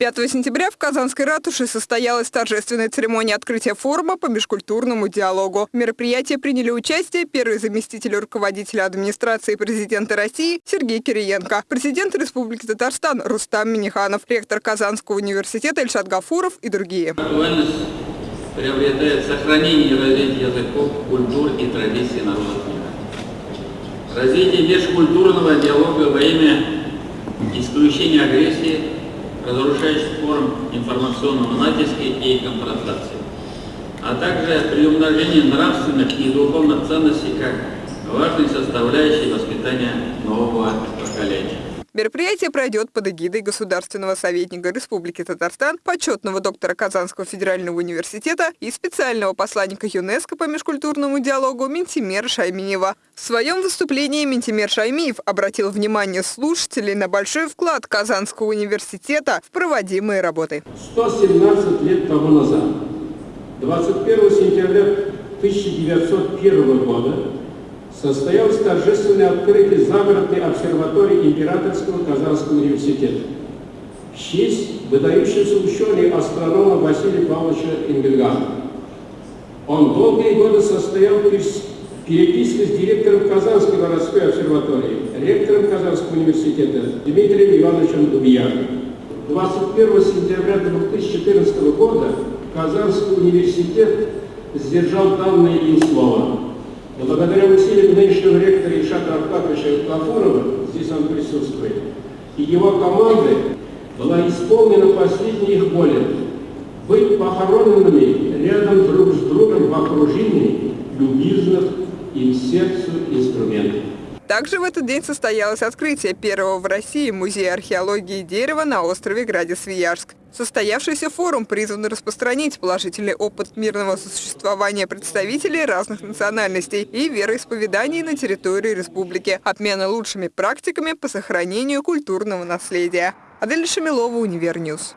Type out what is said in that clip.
5 сентября в Казанской ратуше состоялась торжественная церемония открытия форума по межкультурному диалогу. В мероприятии приняли участие первый заместитель руководителя администрации президента России Сергей Кириенко, президент Республики Татарстан Рустам Миниханов, ректор Казанского университета Ильшат Гафуров и другие. Актуальность приобретает сохранение и развитие языков, культур и традиций народов мира. Развитие межкультурного диалога во имя исключения агрессии разрушающих форм информационного натиска и конфронтации, а также при умножении нравственных и духовных ценностей как важной составляющей воспитания нового поколения. Мероприятие пройдет под эгидой государственного советника Республики Татарстан, почетного доктора Казанского федерального университета и специального посланника ЮНЕСКО по межкультурному диалогу Ментимера Шаймиева. В своем выступлении Ментимер Шаймиев обратил внимание слушателей на большой вклад Казанского университета в проводимые работы. 117 лет тому назад, 21 сентября 1901 года, состоялось торжественное открытие загородной обсерватории Императорского Казанского университета в честь выдающегося ученого астронома Василия Павловича Энгельгана. Он долгие годы состоял в переписке с директором Казанской городской обсерватории, ректором Казанского университета Дмитрием Ивановичем Дубьяном. 21 сентября 2014 года Казанский университет сдержал данное им слово благодаря усилиям нынешнего ректора Ишата Аркадьевича Гафурова, здесь он присутствует, и его команды была исполнена последняя их воля быть похороненными рядом друг с другом в окружении любезных им сердцу инструментов. Также в этот день состоялось открытие первого в России музея археологии дерева на острове-граде Свияжск. Состоявшийся форум призван распространить положительный опыт мирного сосуществования представителей разных национальностей и вероисповеданий на территории республики, обмена лучшими практиками по сохранению культурного наследия. Адель Шамилова, Универ News.